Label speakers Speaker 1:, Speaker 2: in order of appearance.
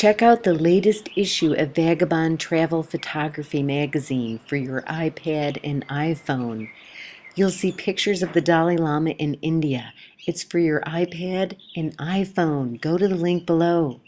Speaker 1: Check out the latest issue of Vagabond Travel Photography magazine for your iPad and iPhone. You'll see pictures of the Dalai Lama in India. It's for your iPad and iPhone. Go to the link below.